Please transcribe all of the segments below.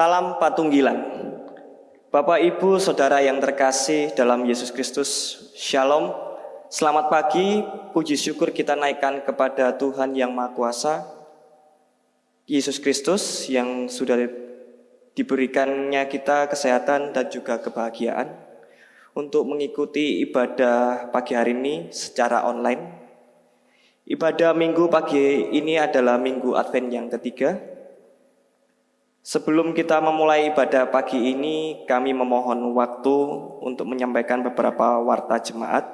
Salam Patunggilan. Bapak, Ibu, Saudara yang terkasih dalam Yesus Kristus, Shalom. Selamat pagi, puji syukur kita naikkan kepada Tuhan yang Maha Kuasa, Yesus Kristus yang sudah diberikannya kita kesehatan dan juga kebahagiaan untuk mengikuti ibadah pagi hari ini secara online. Ibadah minggu pagi ini adalah minggu Advent yang ketiga, Sebelum kita memulai ibadah pagi ini, kami memohon waktu untuk menyampaikan beberapa warta jemaat.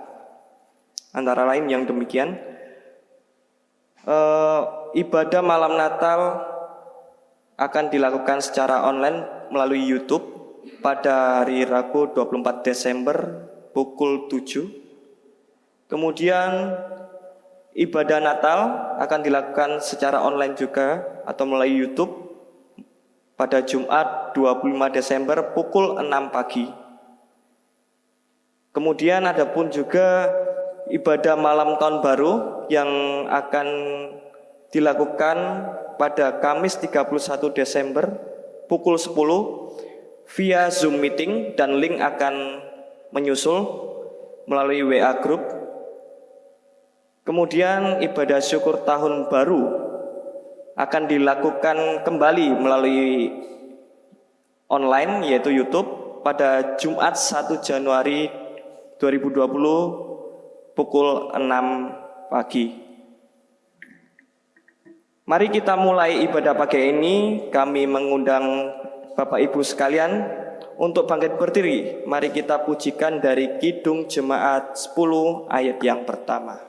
Antara lain yang demikian, eh, ibadah malam Natal akan dilakukan secara online melalui YouTube pada hari Rabu 24 Desember pukul 7. Kemudian ibadah Natal akan dilakukan secara online juga atau melalui YouTube pada Jumat 25 Desember pukul 6 pagi. Kemudian ada pun juga ibadah malam tahun baru yang akan dilakukan pada Kamis 31 Desember pukul 10 via Zoom meeting dan link akan menyusul melalui WA group. Kemudian ibadah syukur tahun baru akan dilakukan kembali melalui online yaitu YouTube pada Jumat 1 Januari 2020 pukul 6 pagi. Mari kita mulai ibadah pagi ini. Kami mengundang Bapak Ibu sekalian untuk bangkit berdiri. Mari kita pujikan dari Kidung Jemaat 10 ayat yang pertama.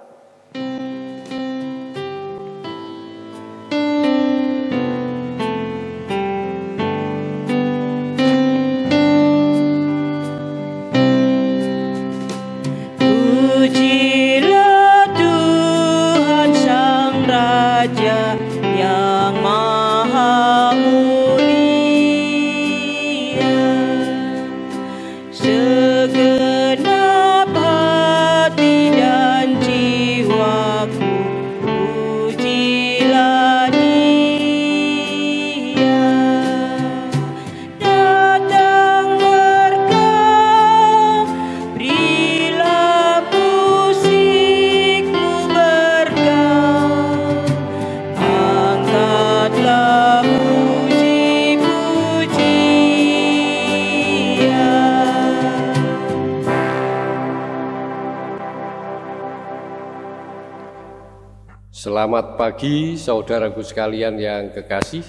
Selamat pagi saudaraku sekalian yang kekasih.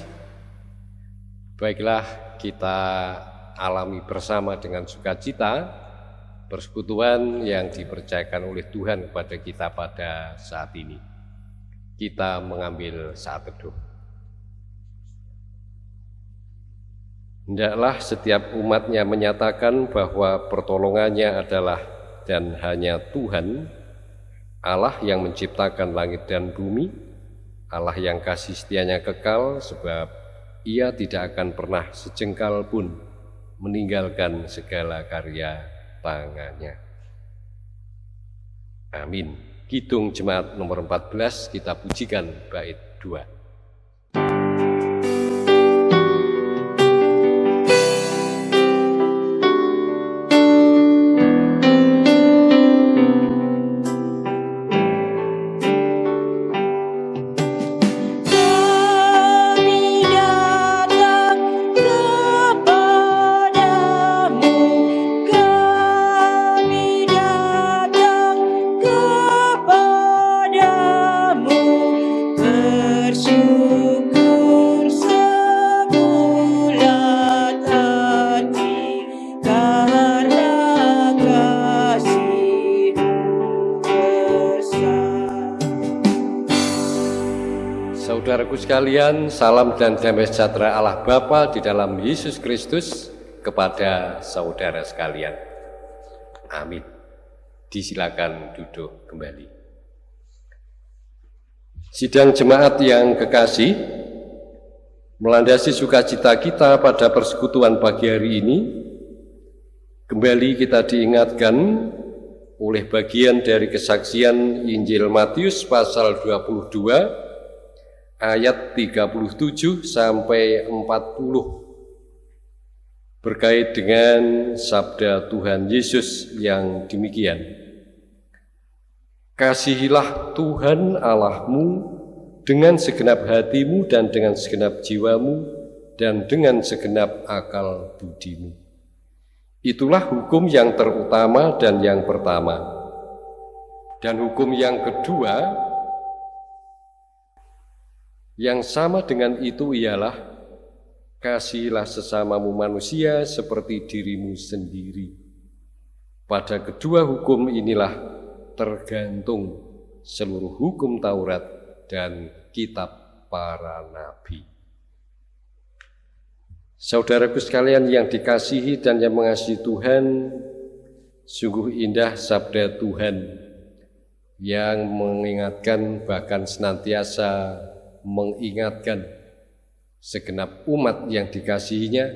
Baiklah kita alami bersama dengan sukacita persekutuan yang dipercayakan oleh Tuhan kepada kita pada saat ini. Kita mengambil saat teduh. Hendaklah setiap umatnya menyatakan bahwa pertolongannya adalah dan hanya Tuhan Allah yang menciptakan langit dan bumi, Allah yang kasih setianya kekal sebab ia tidak akan pernah sejengkal pun meninggalkan segala karya tangannya. Amin. Kidung Jemaat nomor 14 kita pujikan bait 2. Sekalian, salam dan damai sejahtera Allah Bapa di dalam Yesus Kristus kepada saudara sekalian. Amin. Disilakan duduk kembali. Sidang jemaat yang kekasih, melandasi sukacita kita pada persekutuan pagi hari ini, kembali kita diingatkan oleh bagian dari kesaksian Injil Matius pasal 22 ayat 37 sampai 40 berkait dengan sabda Tuhan Yesus yang demikian. Kasihilah Tuhan Allahmu dengan segenap hatimu dan dengan segenap jiwamu dan dengan segenap akal budimu. Itulah hukum yang terutama dan yang pertama. Dan hukum yang kedua yang sama dengan itu ialah Kasihilah sesamamu manusia seperti dirimu sendiri. Pada kedua hukum inilah tergantung seluruh hukum Taurat dan kitab para nabi. Saudaraku sekalian yang dikasihi dan yang mengasihi Tuhan, sungguh indah sabda Tuhan yang mengingatkan bahkan senantiasa mengingatkan segenap umat yang dikasihinya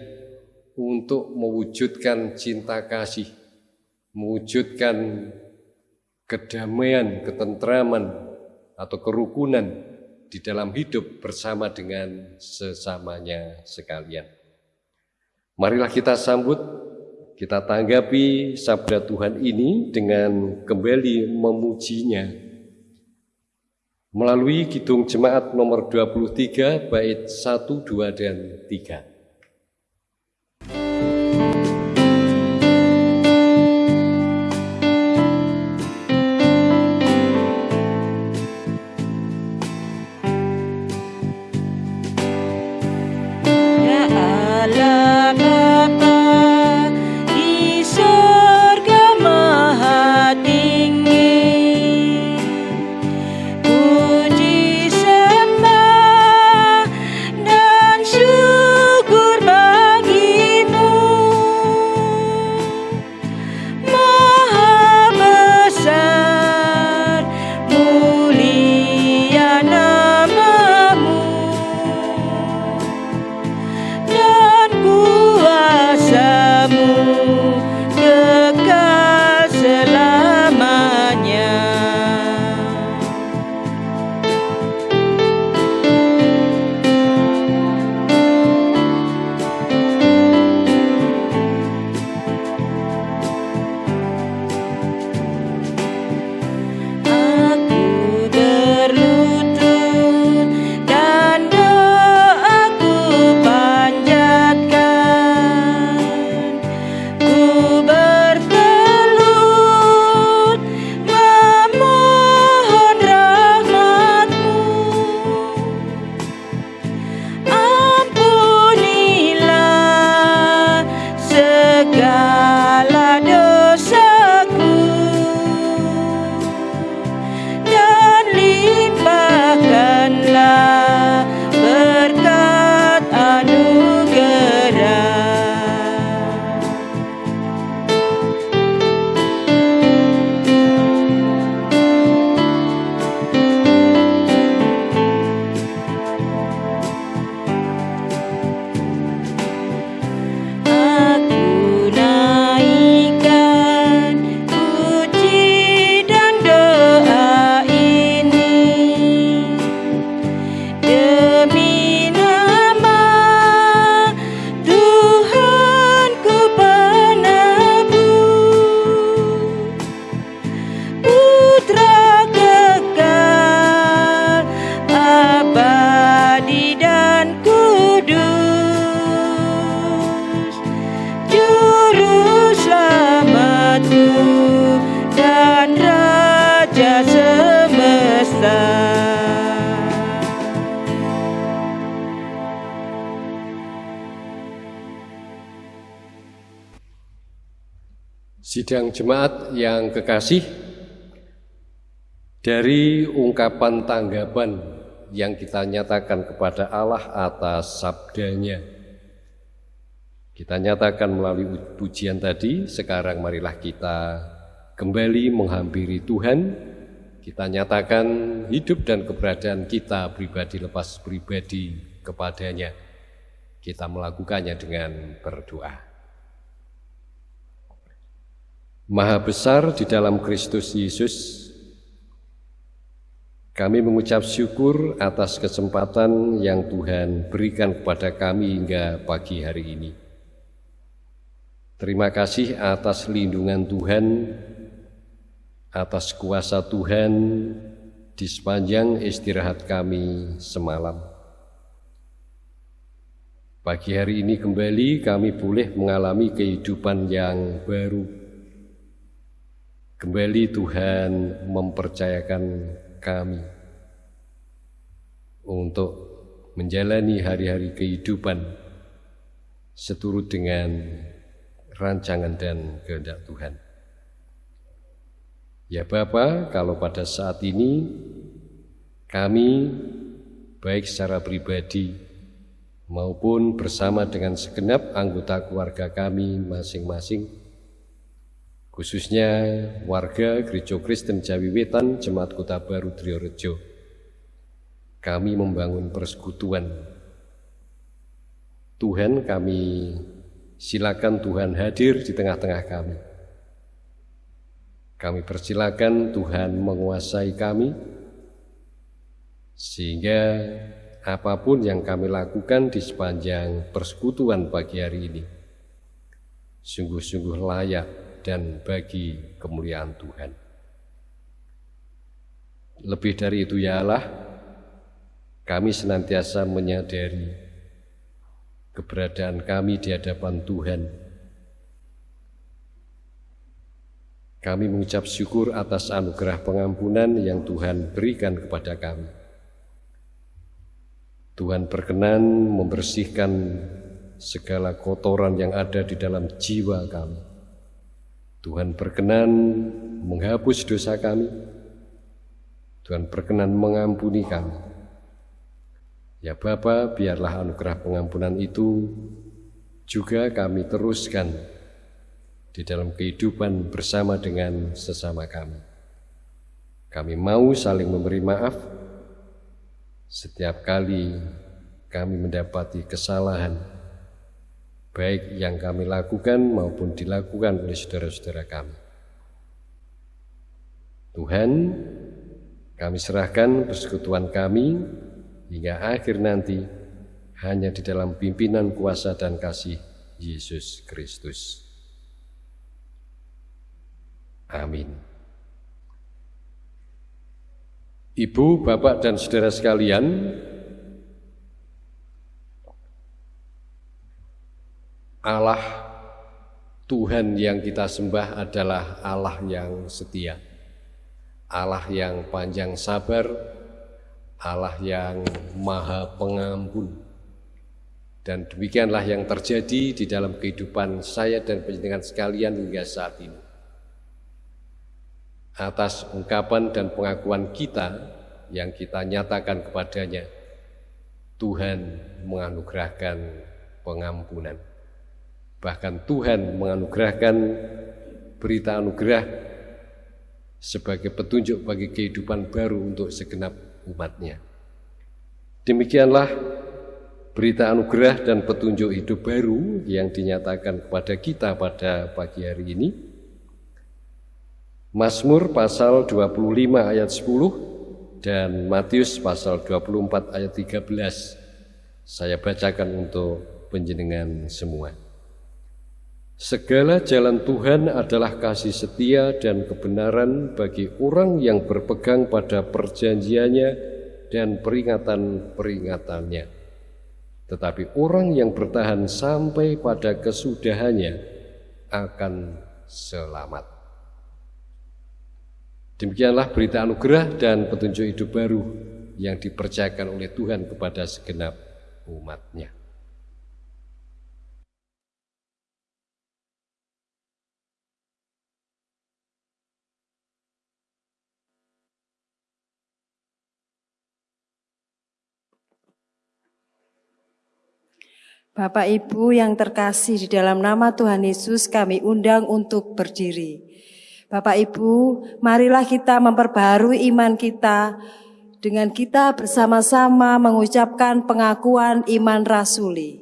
untuk mewujudkan cinta kasih, mewujudkan kedamaian, ketentraman, atau kerukunan di dalam hidup bersama dengan sesamanya sekalian. Marilah kita sambut, kita tanggapi sabda Tuhan ini dengan kembali memujinya melalui Kidung Jemaat nomor 23 bait 1, 2, dan 3. Sidang jemaat yang kekasih, dari ungkapan tanggapan yang kita nyatakan kepada Allah atas sabdanya, kita nyatakan melalui pujian tadi, sekarang marilah kita kembali menghampiri Tuhan, kita nyatakan hidup dan keberadaan kita pribadi lepas pribadi kepadanya. Kita melakukannya dengan berdoa. Maha besar di dalam Kristus Yesus, kami mengucap syukur atas kesempatan yang Tuhan berikan kepada kami hingga pagi hari ini. Terima kasih atas lindungan Tuhan, atas kuasa Tuhan di sepanjang istirahat kami semalam. Pagi hari ini kembali kami boleh mengalami kehidupan yang baru. Kembali Tuhan mempercayakan kami untuk menjalani hari-hari kehidupan seturut dengan rancangan dan kehendak Tuhan. Ya Bapa, kalau pada saat ini kami baik secara pribadi maupun bersama dengan segenap anggota keluarga kami masing-masing khususnya warga Gereja Kristen Jawi Wetan Jemaat Kota Baru Triorejo kami membangun persekutuan Tuhan kami Silakan Tuhan hadir di tengah-tengah kami. Kami persilakan Tuhan menguasai kami, sehingga apa pun yang kami lakukan di sepanjang persekutuan pagi hari ini, sungguh-sungguh layak dan bagi kemuliaan Tuhan. Lebih dari itu ya Allah, kami senantiasa menyadari keberadaan kami di hadapan Tuhan. Kami mengucap syukur atas anugerah pengampunan yang Tuhan berikan kepada kami. Tuhan berkenan membersihkan segala kotoran yang ada di dalam jiwa kami. Tuhan berkenan menghapus dosa kami. Tuhan berkenan mengampuni kami. Ya Bapa, biarlah anugerah pengampunan itu juga kami teruskan di dalam kehidupan bersama dengan sesama kami. Kami mau saling memberi maaf setiap kali kami mendapati kesalahan, baik yang kami lakukan maupun dilakukan oleh saudara-saudara kami. Tuhan, kami serahkan persekutuan kami hingga akhir nanti hanya di dalam pimpinan kuasa dan kasih Yesus Kristus. Amin. Ibu, bapak, dan saudara sekalian, Allah Tuhan yang kita sembah adalah Allah yang setia, Allah yang panjang sabar, Allah yang maha pengampun. Dan demikianlah yang terjadi di dalam kehidupan saya dan penjenengan sekalian hingga saat ini. Atas ungkapan dan pengakuan kita yang kita nyatakan kepadanya, Tuhan menganugerahkan pengampunan. Bahkan Tuhan menganugerahkan berita anugerah sebagai petunjuk bagi kehidupan baru untuk segenap umatnya. Demikianlah berita anugerah dan petunjuk hidup baru yang dinyatakan kepada kita pada pagi hari ini. Mazmur pasal 25 ayat 10 dan Matius pasal 24 ayat 13 saya bacakan untuk penjenengan semua. Segala jalan Tuhan adalah kasih setia dan kebenaran bagi orang yang berpegang pada perjanjiannya dan peringatan-peringatannya. Tetapi orang yang bertahan sampai pada kesudahannya akan selamat. Demikianlah berita anugerah dan petunjuk hidup baru yang dipercayakan oleh Tuhan kepada segenap umatnya. Bapak Ibu yang terkasih di dalam nama Tuhan Yesus kami undang untuk berdiri. Bapak Ibu, marilah kita memperbaharui iman kita dengan kita bersama-sama mengucapkan pengakuan iman rasuli.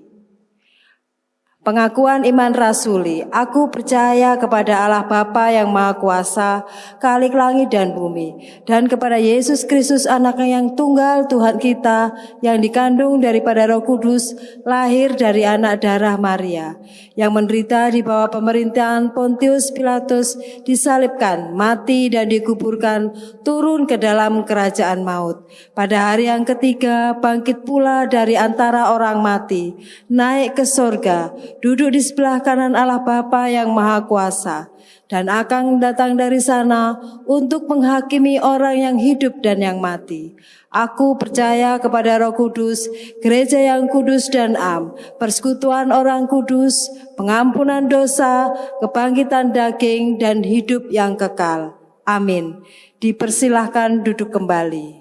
Pengakuan iman rasuli, aku percaya kepada Allah Bapa yang Maha Kuasa, Kalik langit dan bumi, dan kepada Yesus Kristus anaknya yang tunggal Tuhan kita, yang dikandung daripada roh kudus, lahir dari anak darah Maria, yang menderita di bawah pemerintahan Pontius Pilatus, disalibkan, mati dan dikuburkan, turun ke dalam kerajaan maut. Pada hari yang ketiga, bangkit pula dari antara orang mati, naik ke sorga, duduk di sebelah kanan Allah Bapa yang Maha Kuasa, dan akan datang dari sana untuk menghakimi orang yang hidup dan yang mati. Aku percaya kepada Roh Kudus, gereja yang kudus dan am, persekutuan orang kudus, pengampunan dosa, kebangkitan daging, dan hidup yang kekal. Amin. Dipersilahkan duduk kembali.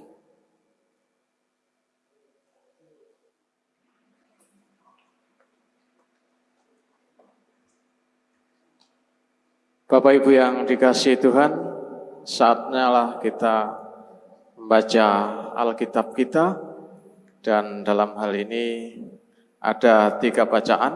Bapak Ibu yang dikasih Tuhan, saatnya lah kita membaca Alkitab kita dan dalam hal ini ada tiga bacaan.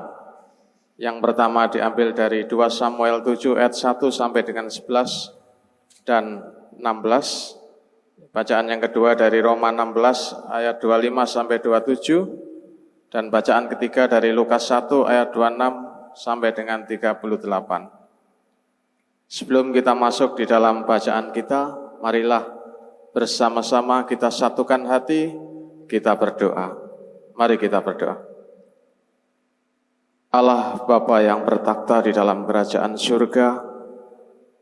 Yang pertama diambil dari 2 Samuel 7 ayat 1 sampai dengan 11 dan 16. Bacaan yang kedua dari Roma 16 ayat 25 sampai 27 dan bacaan ketiga dari Lukas 1 ayat 26 sampai dengan 38. Sebelum kita masuk di dalam bacaan kita, marilah bersama-sama kita satukan hati, kita berdoa. Mari kita berdoa. Allah Bapa yang bertakhta di dalam kerajaan surga,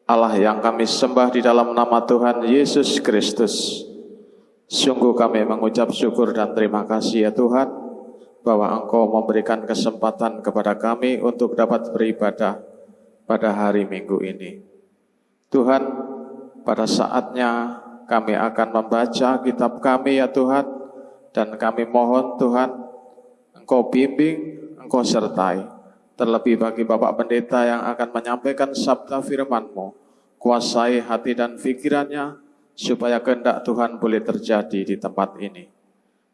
Allah yang kami sembah di dalam nama Tuhan Yesus Kristus. Sungguh kami mengucap syukur dan terima kasih ya Tuhan, bahwa Engkau memberikan kesempatan kepada kami untuk dapat beribadah pada hari Minggu ini. Tuhan, pada saatnya kami akan membaca kitab kami ya Tuhan, dan kami mohon Tuhan, Engkau bimbing, Engkau sertai. Terlebih bagi Bapak Pendeta yang akan menyampaikan sabda firman-Mu, kuasai hati dan pikirannya, supaya kehendak Tuhan boleh terjadi di tempat ini.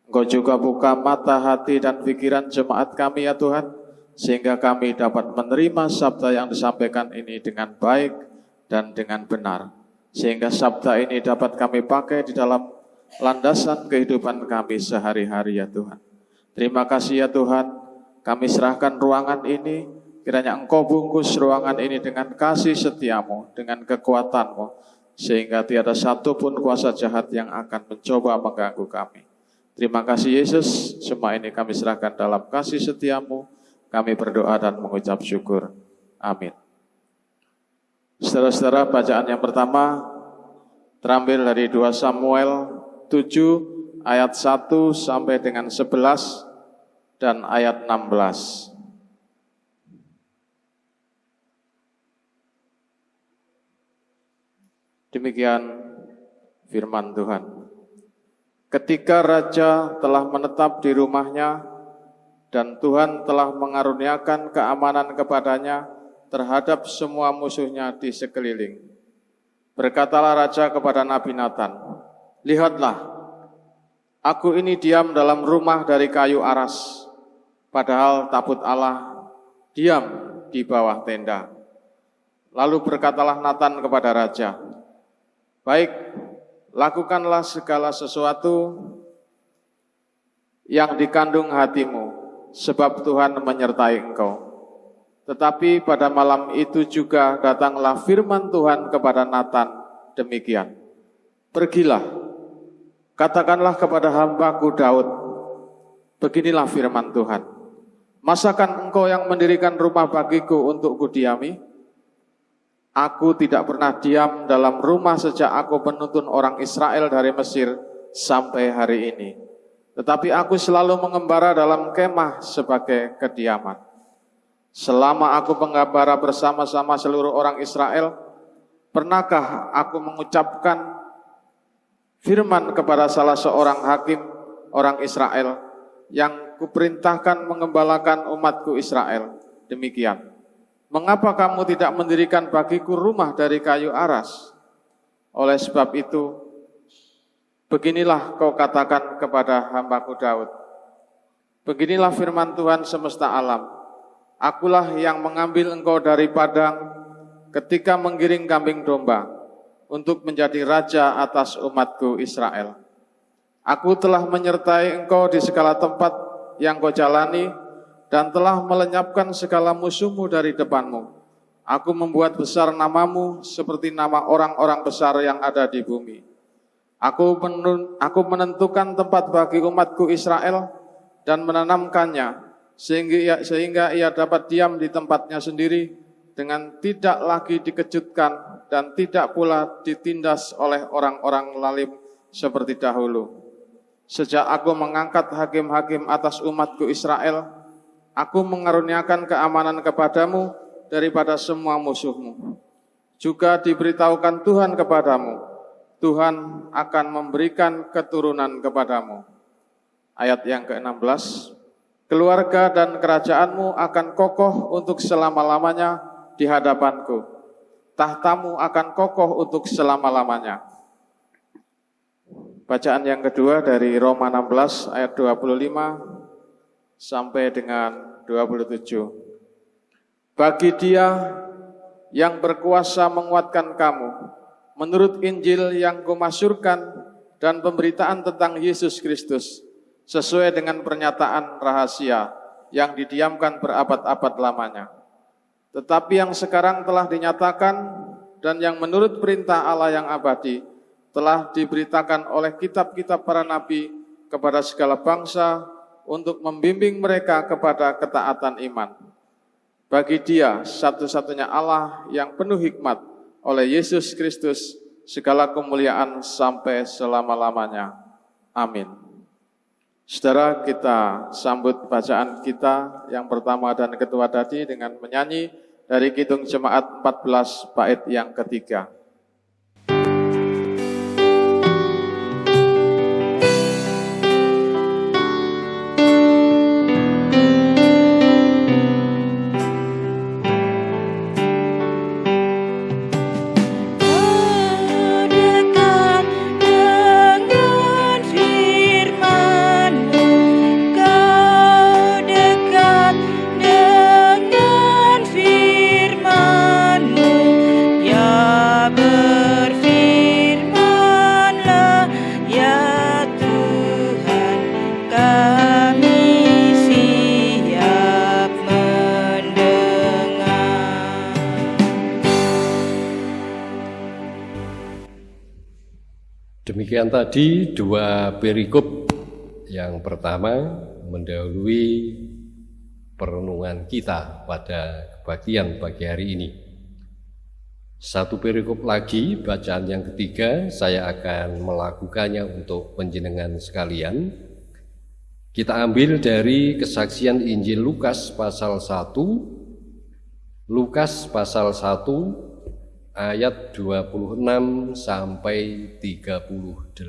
Engkau juga buka mata hati dan pikiran jemaat kami ya Tuhan, sehingga kami dapat menerima sabda yang disampaikan ini dengan baik dan dengan benar. Sehingga sabda ini dapat kami pakai di dalam landasan kehidupan kami sehari-hari ya Tuhan. Terima kasih ya Tuhan, kami serahkan ruangan ini, kiranya Engkau bungkus ruangan ini dengan kasih setiamu, dengan kekuatanmu, sehingga tiada satupun kuasa jahat yang akan mencoba mengganggu kami. Terima kasih Yesus, semua ini kami serahkan dalam kasih setiamu, kami berdoa dan mengucap syukur. Amin. Saudara-saudara, bacaan yang pertama terambil dari 2 Samuel 7 ayat 1 sampai dengan 11 dan ayat 16. Demikian firman Tuhan. Ketika raja telah menetap di rumahnya, dan Tuhan telah mengaruniakan keamanan kepadanya terhadap semua musuhnya di sekeliling. Berkatalah raja kepada Nabi Nathan, Lihatlah, aku ini diam dalam rumah dari kayu aras, padahal tabut Allah diam di bawah tenda. Lalu berkatalah Nathan kepada raja, Baik, lakukanlah segala sesuatu yang dikandung hatimu, sebab Tuhan menyertai engkau. Tetapi pada malam itu juga datanglah firman Tuhan kepada Nathan demikian. Pergilah, katakanlah kepada hambaku Daud, beginilah firman Tuhan. Masakan engkau yang mendirikan rumah bagiku untuk kudiami? Aku tidak pernah diam dalam rumah sejak aku menuntun orang Israel dari Mesir sampai hari ini. Tetapi aku selalu mengembara dalam kemah sebagai kediaman. Selama aku mengembara bersama-sama seluruh orang Israel, pernahkah aku mengucapkan firman kepada salah seorang hakim orang Israel yang kuperintahkan mengembalakan umatku Israel? Demikian. Mengapa kamu tidak mendirikan bagiku rumah dari kayu aras? Oleh sebab itu, Beginilah kau katakan kepada hambaku Daud. Beginilah firman Tuhan semesta alam. Akulah yang mengambil engkau dari padang ketika menggiring kambing domba untuk menjadi raja atas umatku Israel. Aku telah menyertai engkau di segala tempat yang kau jalani dan telah melenyapkan segala musuhmu dari depanmu. Aku membuat besar namamu seperti nama orang-orang besar yang ada di bumi. Aku, aku menentukan tempat bagi umatku Israel dan menanamkannya sehingga ia, sehingga ia dapat diam di tempatnya sendiri dengan tidak lagi dikejutkan dan tidak pula ditindas oleh orang-orang lalim seperti dahulu. Sejak aku mengangkat hakim-hakim atas umatku Israel, aku mengaruniakan keamanan kepadamu daripada semua musuhmu. Juga diberitahukan Tuhan kepadamu, Tuhan akan memberikan keturunan kepadamu. Ayat yang ke-16, keluarga dan kerajaanmu akan kokoh untuk selama-lamanya di hadapanku. Tahtamu akan kokoh untuk selama-lamanya. Bacaan yang kedua dari Roma 16 ayat 25 sampai dengan 27. Bagi dia yang berkuasa menguatkan kamu, menurut Injil yang kumasyurkan dan pemberitaan tentang Yesus Kristus, sesuai dengan pernyataan rahasia yang didiamkan berabad-abad lamanya. Tetapi yang sekarang telah dinyatakan dan yang menurut perintah Allah yang abadi telah diberitakan oleh kitab-kitab para nabi kepada segala bangsa untuk membimbing mereka kepada ketaatan iman. Bagi dia satu-satunya Allah yang penuh hikmat oleh Yesus Kristus segala kemuliaan sampai selama-lamanya. Amin. Saudara kita sambut bacaan kita yang pertama dan kedua tadi dengan menyanyi dari Kidung Jemaat 14 bait yang ketiga. Demikian tadi dua perikop yang pertama mendahului perenungan kita pada bagian pagi hari ini. Satu perikop lagi, bacaan yang ketiga, saya akan melakukannya untuk penjenengan sekalian. Kita ambil dari kesaksian Injil Lukas pasal 1, Lukas pasal 1 ayat 26 sampai 38.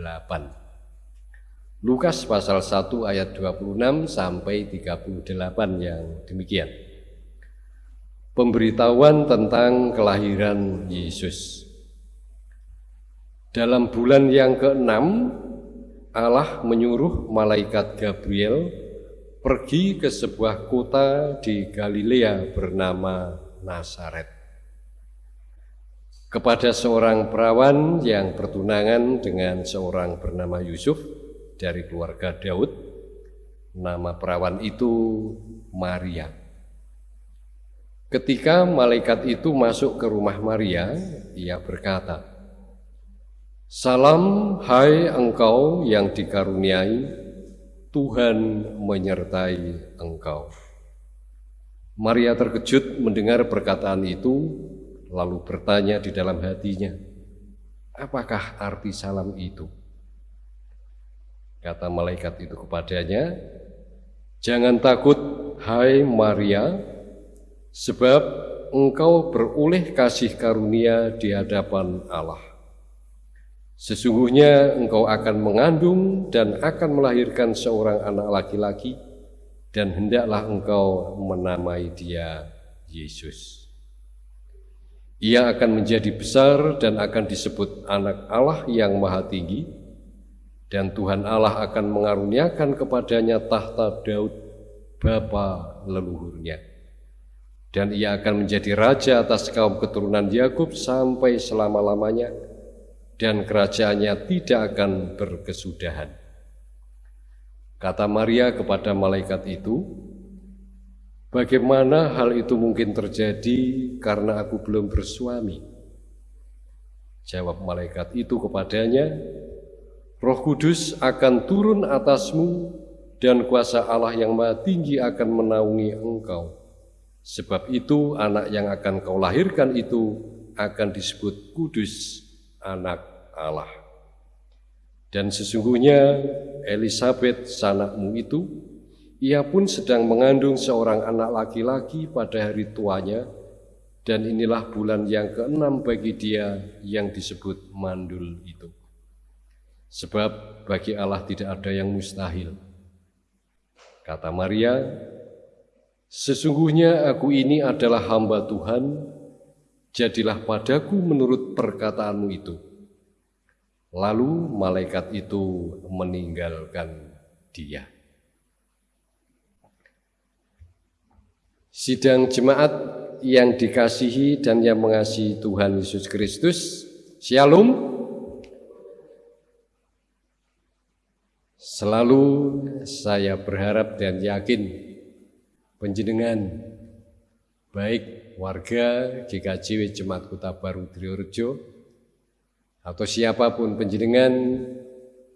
Lukas pasal 1 ayat 26 sampai 38 yang demikian. Pemberitahuan tentang kelahiran Yesus. Dalam bulan yang keenam, Allah menyuruh malaikat Gabriel pergi ke sebuah kota di Galilea bernama Nazaret kepada seorang perawan yang bertunangan dengan seorang bernama Yusuf dari keluarga Daud. Nama perawan itu Maria. Ketika malaikat itu masuk ke rumah Maria, ia berkata, Salam hai engkau yang dikaruniai, Tuhan menyertai engkau. Maria terkejut mendengar perkataan itu, lalu bertanya di dalam hatinya, apakah arti salam itu? Kata malaikat itu kepadanya, jangan takut hai Maria, sebab engkau beroleh kasih karunia di hadapan Allah. Sesungguhnya engkau akan mengandung dan akan melahirkan seorang anak laki-laki, dan hendaklah engkau menamai dia Yesus. Ia akan menjadi besar dan akan disebut anak Allah yang maha tinggi, dan Tuhan Allah akan mengaruniakan kepadanya tahta Daud, bapa leluhurnya. dan ia akan menjadi raja atas kaum keturunan Yakub sampai selama-lamanya dan kerajaannya tidak akan berkesudahan. Kata Maria kepada malaikat itu, Bagaimana hal itu mungkin terjadi karena aku belum bersuami? Jawab malaikat itu kepadanya, Roh Kudus akan turun atasmu dan kuasa Allah yang maha tinggi akan menaungi engkau. Sebab itu anak yang akan kau lahirkan itu akan disebut kudus anak Allah. Dan sesungguhnya Elizabeth sanakmu itu, ia pun sedang mengandung seorang anak laki-laki pada hari tuanya, dan inilah bulan yang keenam bagi dia yang disebut mandul itu. Sebab bagi Allah tidak ada yang mustahil. Kata Maria, Sesungguhnya aku ini adalah hamba Tuhan, jadilah padaku menurut perkataanmu itu. Lalu malaikat itu meninggalkan dia. Sidang jemaat yang dikasihi dan yang mengasihi Tuhan Yesus Kristus, Shalom. Selalu saya berharap dan yakin penjenengan baik warga GKJW Jemaat Kota Baru Triorejo atau siapa pun penjenengan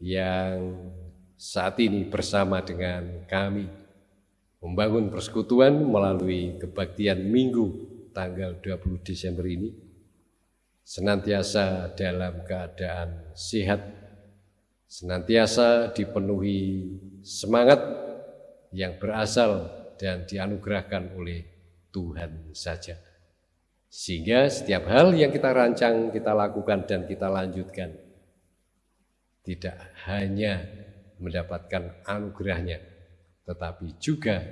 yang saat ini bersama dengan kami membangun persekutuan melalui kebaktian Minggu tanggal 20 Desember ini senantiasa dalam keadaan sehat senantiasa dipenuhi semangat yang berasal dan dianugerahkan oleh Tuhan saja. Sehingga setiap hal yang kita rancang, kita lakukan dan kita lanjutkan tidak hanya mendapatkan anugerahnya, tetapi juga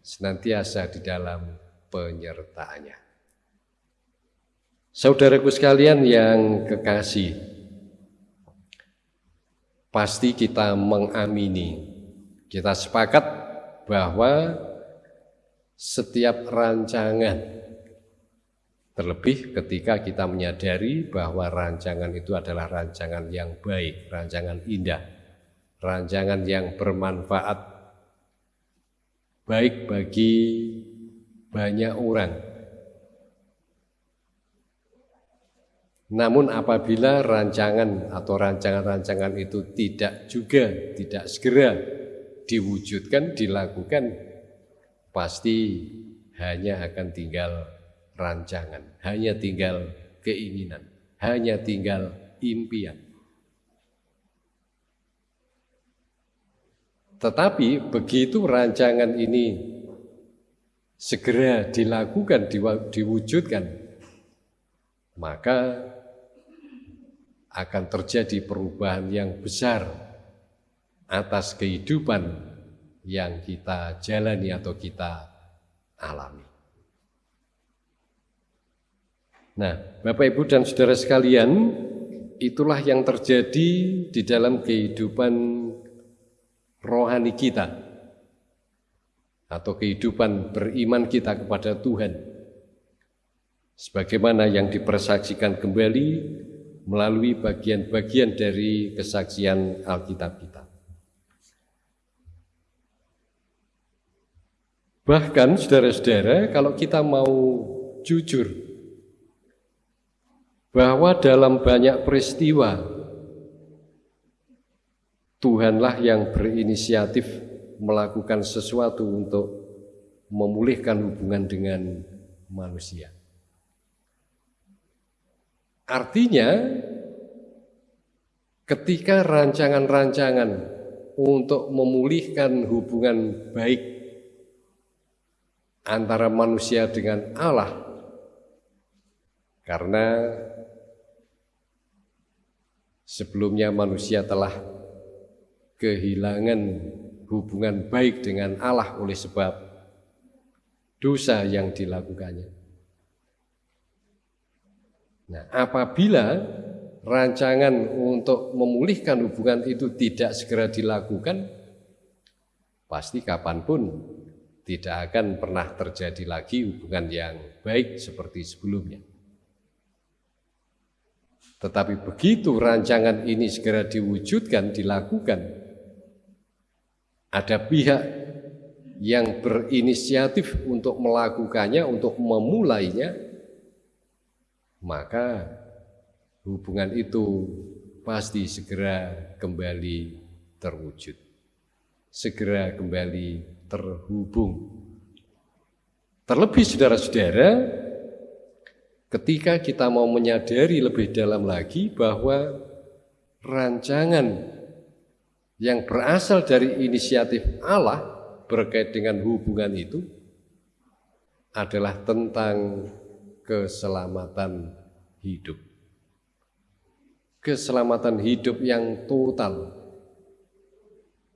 senantiasa di dalam penyertaannya. Saudaraku sekalian yang kekasih, pasti kita mengamini, kita sepakat bahwa setiap rancangan. Terlebih ketika kita menyadari bahwa rancangan itu adalah rancangan yang baik, rancangan indah, rancangan yang bermanfaat baik bagi banyak orang. Namun apabila rancangan atau rancangan-rancangan itu tidak juga tidak segera diwujudkan, dilakukan, pasti hanya akan tinggal rancangan, hanya tinggal keinginan, hanya tinggal impian. Tetapi begitu rancangan ini segera dilakukan, diwujudkan, maka akan terjadi perubahan yang besar atas kehidupan yang kita jalani atau kita alami. Nah, Bapak Ibu dan Saudara sekalian, itulah yang terjadi di dalam kehidupan rohani kita atau kehidupan beriman kita kepada Tuhan. Sebagaimana yang dipersaksikan kembali melalui bagian-bagian dari kesaksian Alkitab kita. Bahkan saudara-saudara kalau kita mau jujur bahwa dalam banyak peristiwa Tuhanlah yang berinisiatif melakukan sesuatu untuk memulihkan hubungan dengan manusia. Artinya ketika rancangan-rancangan untuk memulihkan hubungan baik antara manusia dengan Allah karena sebelumnya manusia telah kehilangan hubungan baik dengan Allah oleh sebab dosa yang dilakukannya. Nah, apabila rancangan untuk memulihkan hubungan itu tidak segera dilakukan, pasti kapan pun tidak akan pernah terjadi lagi hubungan yang baik seperti sebelumnya. Tetapi begitu rancangan ini segera diwujudkan, dilakukan, ada pihak yang berinisiatif untuk melakukannya, untuk memulainya, maka hubungan itu pasti segera kembali terwujud, segera kembali terhubung. Terlebih saudara-saudara, ketika kita mau menyadari lebih dalam lagi bahwa rancangan yang berasal dari inisiatif Allah berkait dengan hubungan itu adalah tentang keselamatan hidup. Keselamatan hidup yang total,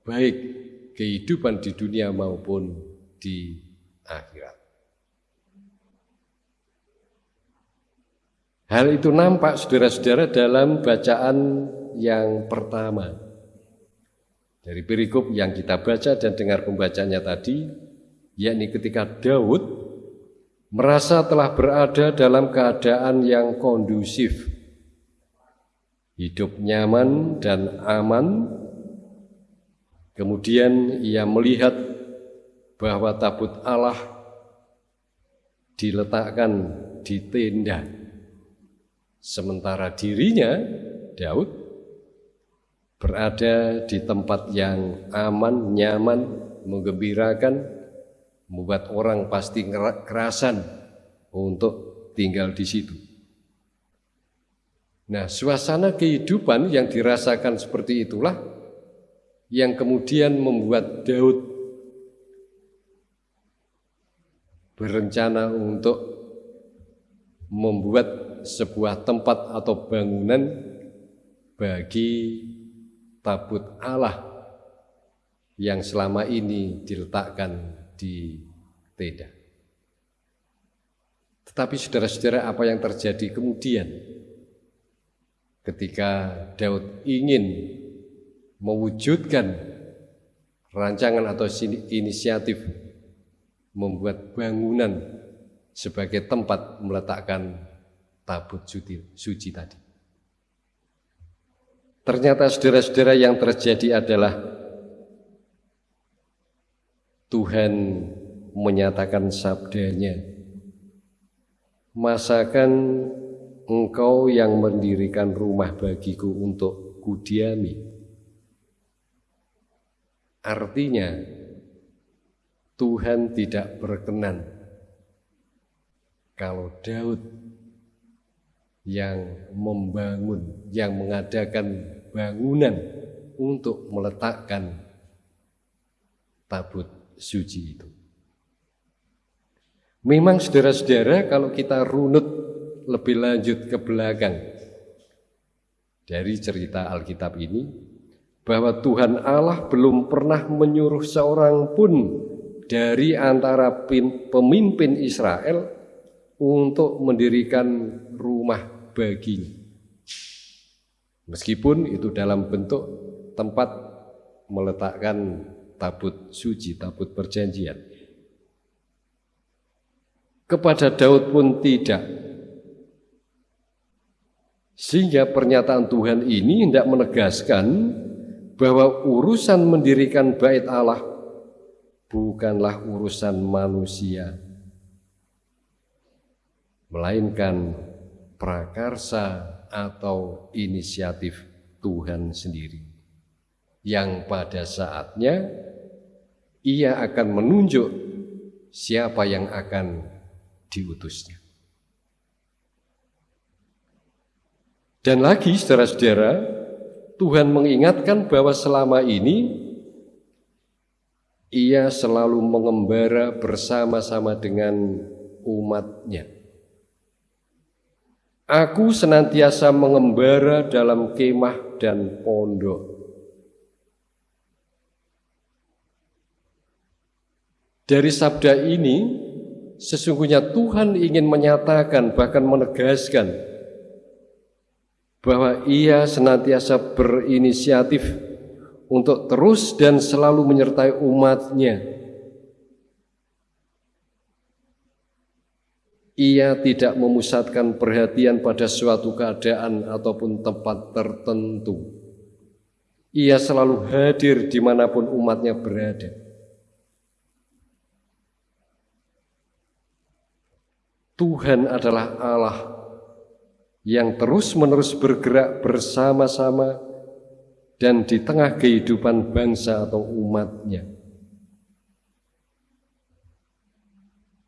baik kehidupan di dunia maupun di akhirat. Hal itu nampak saudara-saudara dalam bacaan yang pertama. Dari perikop yang kita baca dan dengar pembacanya tadi, yakni ketika Daud merasa telah berada dalam keadaan yang kondusif, hidup nyaman dan aman, kemudian ia melihat bahwa tabut Allah diletakkan di tenda. Sementara dirinya, Daud, berada di tempat yang aman, nyaman, menggembirakan, membuat orang pasti kerasan untuk tinggal di situ. Nah, suasana kehidupan yang dirasakan seperti itulah yang kemudian membuat Daud berencana untuk membuat sebuah tempat atau bangunan bagi tabut Allah yang selama ini diletakkan di tenda. Tetapi saudara-saudara apa yang terjadi kemudian ketika Daud ingin mewujudkan rancangan atau inisiatif membuat bangunan sebagai tempat meletakkan tabut suci, suci tadi. Ternyata saudara-saudara yang terjadi adalah Tuhan menyatakan sabdanya, Masakan engkau yang mendirikan rumah bagiku untuk kudiami. Artinya, Tuhan tidak berkenan kalau Daud yang membangun, yang mengadakan bangunan untuk meletakkan tabut suci itu. Memang saudara-saudara kalau kita runut lebih lanjut ke belakang dari cerita Alkitab ini bahwa Tuhan Allah belum pernah menyuruh seorang pun dari antara pemimpin Israel untuk mendirikan rumah baginya. Meskipun itu dalam bentuk tempat meletakkan tabut suci, tabut perjanjian. Kepada Daud pun tidak. Sehingga pernyataan Tuhan ini hendak menegaskan bahwa urusan mendirikan bait Allah bukanlah urusan manusia, melainkan prakarsa atau inisiatif Tuhan sendiri yang pada saatnya ia akan menunjuk siapa yang akan diutusnya. Dan lagi saudara-saudara, Tuhan mengingatkan bahwa selama ini ia selalu mengembara bersama-sama dengan umatnya. Aku senantiasa mengembara dalam kemah dan pondok. Dari sabda ini, sesungguhnya Tuhan ingin menyatakan, bahkan menegaskan, bahwa Ia senantiasa berinisiatif untuk terus dan selalu menyertai umatnya Ia tidak memusatkan perhatian pada suatu keadaan ataupun tempat tertentu. Ia selalu hadir di mana pun umatnya berada. Tuhan adalah Allah yang terus-menerus bergerak bersama-sama dan di tengah kehidupan bangsa atau umatnya.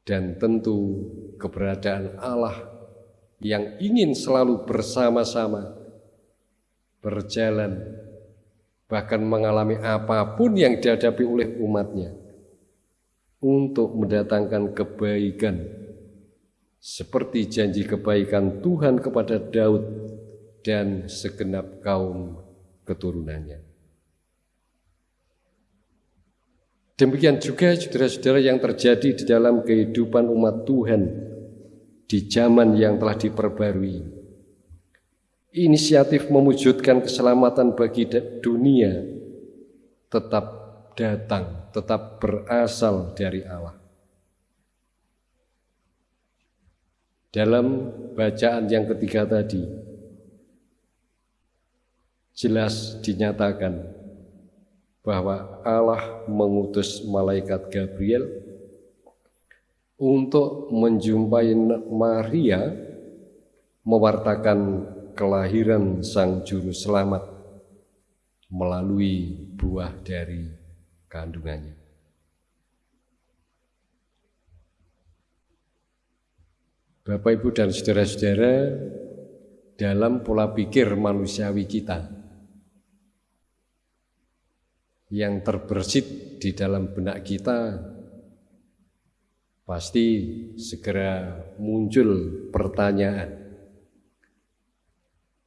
Dan tentu keberadaan Allah yang ingin selalu bersama-sama berjalan bahkan mengalami apa pun yang dihadapi oleh umatnya untuk mendatangkan kebaikan seperti janji kebaikan Tuhan kepada Daud dan segenap kaum keturunannya. Demikian juga saudara-saudara yang terjadi di dalam kehidupan umat Tuhan di zaman yang telah diperbarui. Inisiatif mewujudkan keselamatan bagi dunia tetap datang, tetap berasal dari Allah. Dalam bacaan yang ketiga tadi, jelas dinyatakan bahwa Allah mengutus malaikat Gabriel untuk menjumpai Maria mewartakan kelahiran Sang Juru Selamat melalui buah dari kandungannya. Bapak, Ibu, dan saudara-saudara, dalam pola pikir manusiawi kita yang terbersit di dalam benak kita, pasti segera muncul pertanyaan,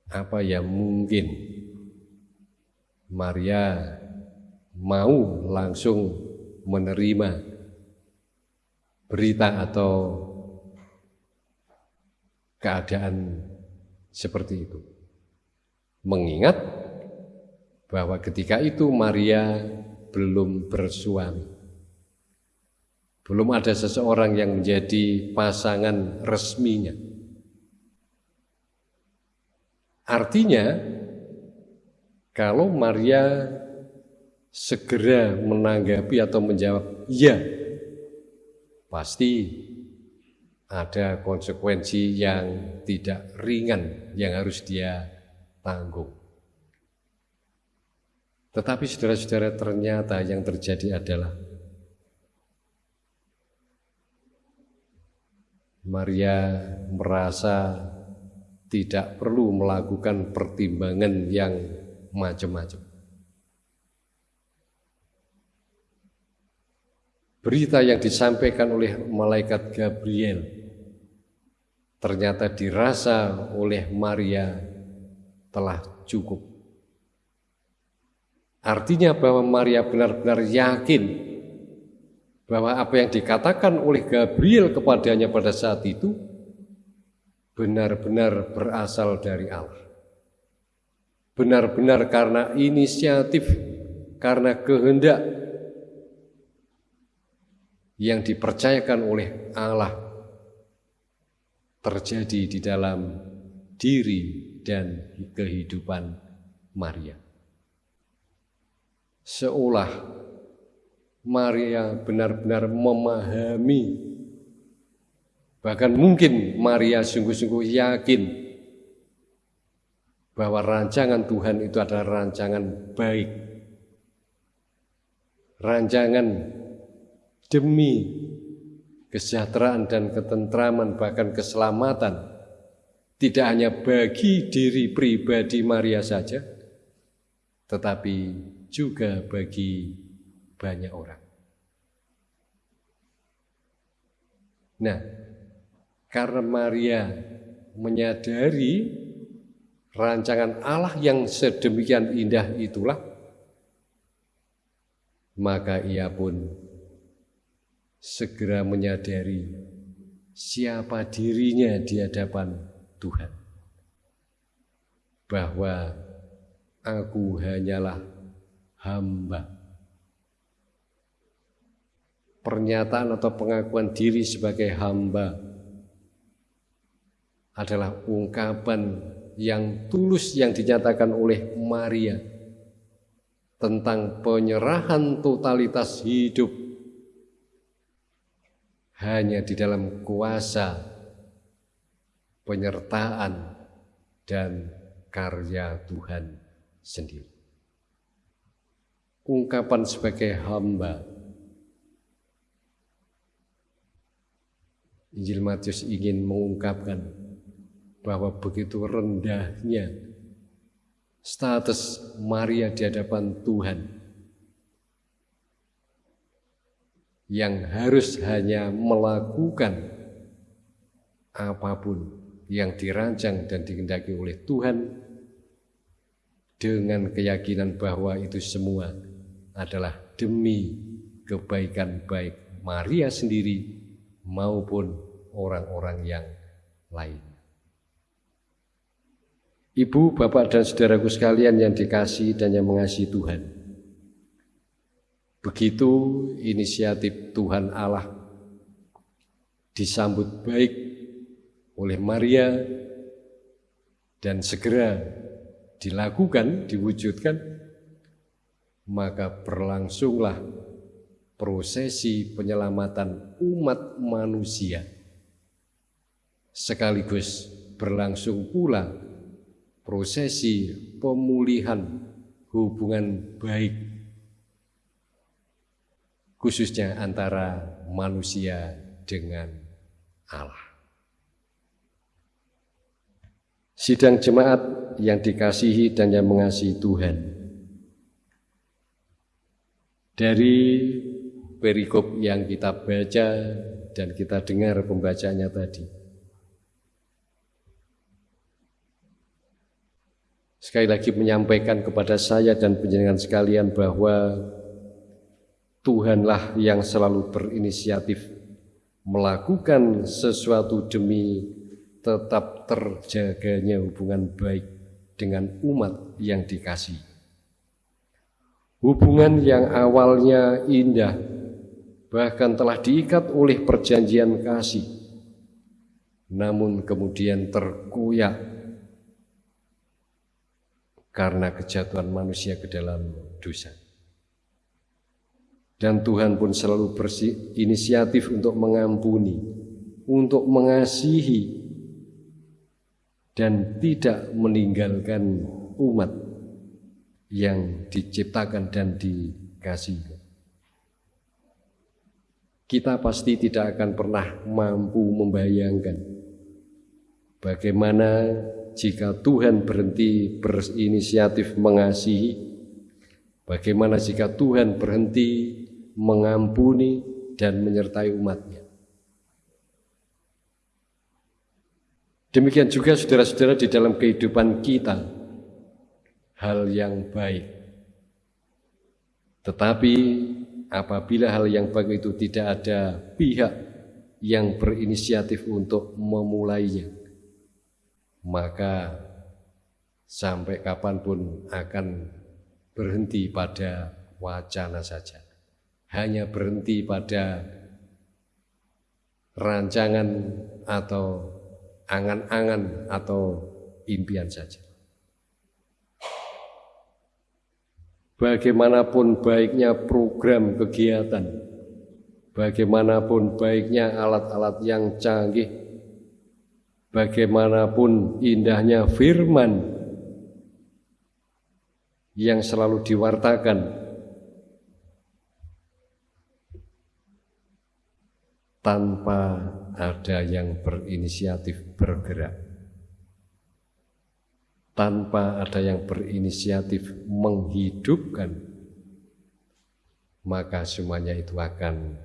apa yang mungkin Maria mau langsung menerima berita atau keadaan seperti itu. Mengingat bahwa ketika itu Maria belum bersuami. Belum ada seseorang yang menjadi pasangan resminya. Artinya, kalau Maria segera menanggapi atau menjawab "ya", pasti ada konsekuensi yang tidak ringan yang harus dia tanggung. Tetapi saudara-saudara ternyata yang terjadi adalah Maria merasa tidak perlu melakukan pertimbangan yang macam-macam. Berita yang disampaikan oleh malaikat Gabriel ternyata dirasa oleh Maria telah cukup. Artinya bahwa Maria benar-benar yakin bahwa apa yang dikatakan oleh Gabriel kepadanya pada saat itu benar-benar berasal dari Allah. Benar-benar karena inisiatif, karena kehendak yang dipercayakan oleh Allah terjadi di dalam diri dan kehidupan Maria. Seolah Maria benar-benar memahami bahkan mungkin Maria sungguh-sungguh yakin bahwa rancangan Tuhan itu adalah rancangan baik. Rancangan demi kesejahteraan dan ketentraman bahkan keselamatan tidak hanya bagi diri pribadi Maria saja tetapi juga bagi banyak orang. Nah, karena Maria menyadari rancangan Allah yang sedemikian indah itulah maka ia pun segera menyadari siapa dirinya di hadapan Tuhan. Bahwa aku hanyalah hamba. Pernyataan atau pengakuan diri sebagai hamba adalah ungkapan yang tulus yang dinyatakan oleh Maria tentang penyerahan totalitas hidup hanya di dalam kuasa penyertaan dan karya Tuhan sendiri. Ungkapan sebagai hamba. Injil Matius ingin mengungkapkan bahwa begitu rendahnya status Maria di hadapan Tuhan yang harus hanya melakukan apa pun yang dirancang dan dikehendaki oleh Tuhan dengan keyakinan bahwa itu semua adalah demi kebaikan baik Maria sendiri maupun orang-orang yang lain. Ibu, bapak, dan saudaraku sekalian yang dikasih dan yang mengasihi Tuhan. Begitu inisiatif Tuhan Allah disambut baik oleh Maria dan segera dilakukan, diwujudkan, maka berlangsunglah prosesi penyelamatan umat manusia. Sekaligus berlangsung pula prosesi pemulihan hubungan baik khususnya antara manusia dengan Allah. Sidang jemaat yang dikasihi dan yang mengasihi Tuhan. Dari perikop yang kita baca dan kita dengar pembacanya tadi. Sekali lagi menyampaikan kepada saya dan penjenengan sekalian bahwa Tuhanlah yang selalu berinisiatif melakukan sesuatu demi tetap terjaganya hubungan baik dengan umat yang dikasih. Hubungan yang awalnya indah bahkan telah diikat oleh perjanjian kasih, namun kemudian terkoyak karena kejatuhan manusia ke dalam dosa. Dan Tuhan pun selalu berinisiatif untuk mengampuni, untuk mengasihi, dan tidak meninggalkan umat yang diciptakan dan dikasihi kita pasti tidak akan pernah mampu membayangkan bagaimana jika Tuhan berhenti berinisiatif mengasihi, bagaimana jika Tuhan berhenti mengampuni dan menyertai umatnya. Demikian juga saudara-saudara di dalam kehidupan kita, hal yang baik. Tetapi apabila hal yang baik itu tidak ada pihak yang berinisiatif untuk memulainya, maka sampai kapan pun akan berhenti pada wacana saja. Hanya berhenti pada rancangan atau angan-angan atau impian saja. Bagaimanapun baiknya program kegiatan, bagaimanapun baiknya alat-alat yang canggih, bagaimanapun indahnya firman yang selalu diwartakan. Tanpa ada yang berinisiatif bergerak tanpa ada yang berinisiatif menghidupkan, maka semuanya itu akan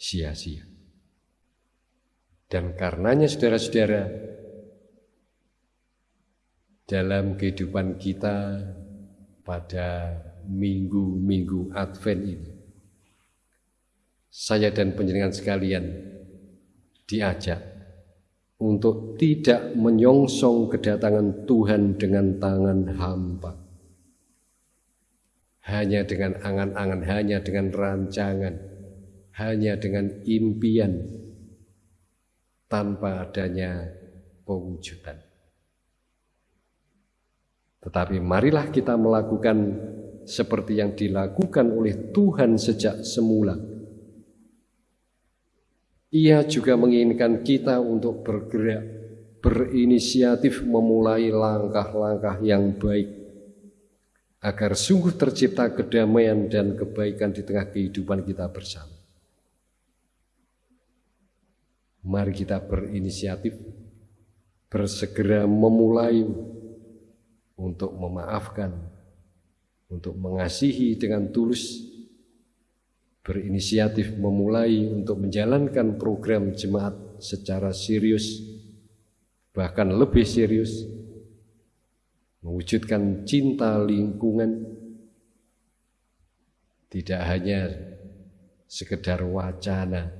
sia-sia. Dan karenanya saudara-saudara, dalam kehidupan kita pada minggu-minggu Advent ini, saya dan penjenengan sekalian diajak untuk tidak menyongsong kedatangan Tuhan dengan tangan hampa. Hanya dengan angan-angan, hanya dengan rancangan, hanya dengan impian, tanpa adanya pewujudan. Tetapi marilah kita melakukan seperti yang dilakukan oleh Tuhan sejak semula. Ia juga menginginkan kita untuk bergerak, berinisiatif memulai langkah-langkah yang baik, agar sungguh tercipta kedamaian dan kebaikan di tengah kehidupan kita bersama. Mari kita berinisiatif, bersegera memulai untuk memaafkan, untuk mengasihi dengan tulus, berinisiatif memulai untuk menjalankan program jemaat secara serius, bahkan lebih serius, mewujudkan cinta lingkungan, tidak hanya sekedar wacana,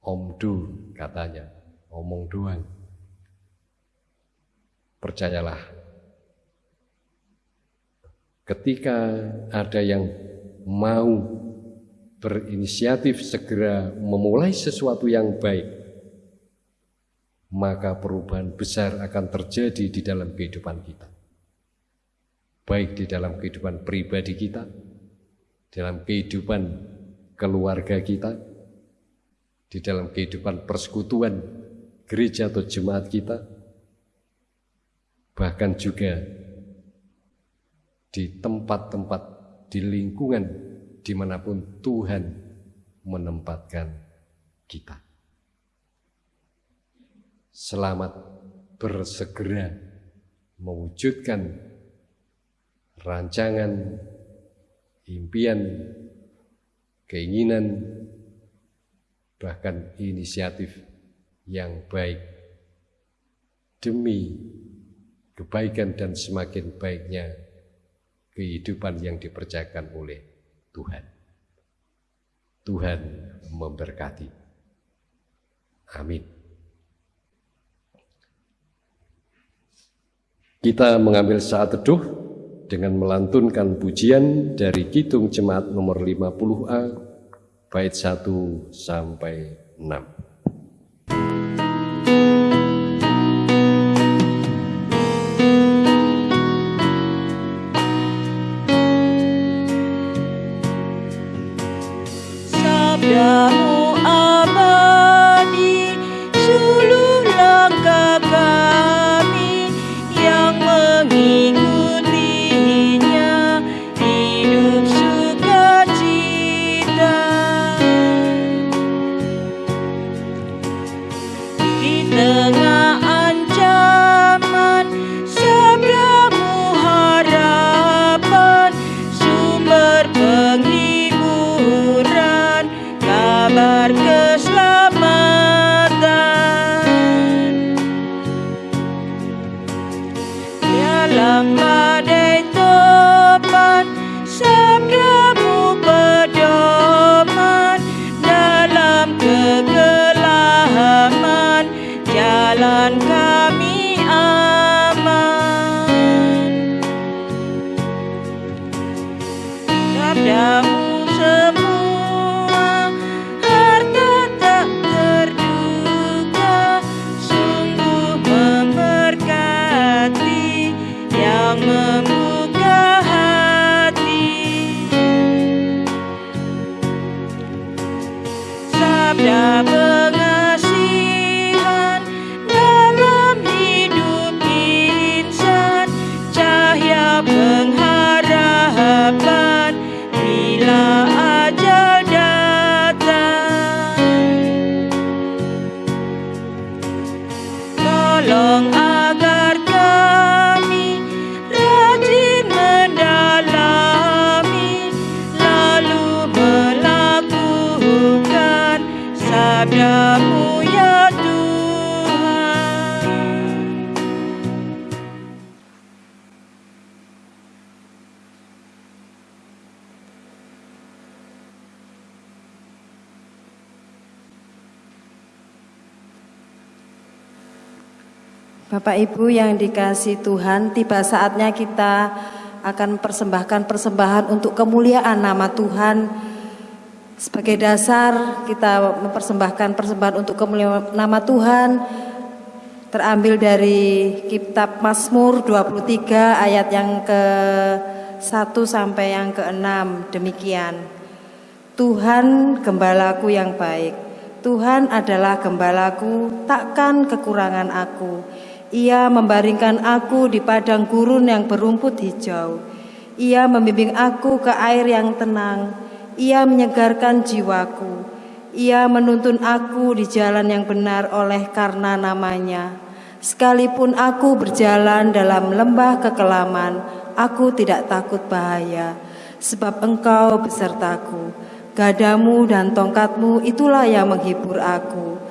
omdu katanya, omong doang. Percayalah, ketika ada yang mau berinisiatif segera memulai sesuatu yang baik, maka perubahan besar akan terjadi di dalam kehidupan kita. Baik di dalam kehidupan pribadi kita, dalam kehidupan keluarga kita, di dalam kehidupan persekutuan gereja atau jemaat kita, bahkan juga di tempat-tempat di lingkungan di mana pun Tuhan menempatkan kita. Selamat bersegera mewujudkan rancangan, impian, keinginan, bahkan inisiatif yang baik demi kebaikan dan semakin baiknya kehidupan yang dipercayakan oleh Tuhan. Tuhan memberkati. Amin. Kita mengambil saat teduh dengan melantunkan pujian dari Kidung Jemaat nomor 50A bait 1 sampai 6. Bapak Ibu yang dikasih Tuhan, tiba saatnya kita akan persembahkan persembahan untuk kemuliaan nama Tuhan. Sebagai dasar kita mempersembahkan persembahan untuk kemuliaan nama Tuhan terambil dari kitab Mazmur 23 ayat yang ke 1 sampai yang ke-6 demikian. Tuhan gembalaku yang baik. Tuhan adalah gembalaku, takkan kekurangan aku. Ia membaringkan aku di padang gurun yang berumput hijau. Ia membimbing aku ke air yang tenang. Ia menyegarkan jiwaku. Ia menuntun aku di jalan yang benar oleh karena namanya. Sekalipun aku berjalan dalam lembah kekelaman, aku tidak takut bahaya, sebab engkau besertaku. Gadamu dan tongkatmu itulah yang menghibur aku.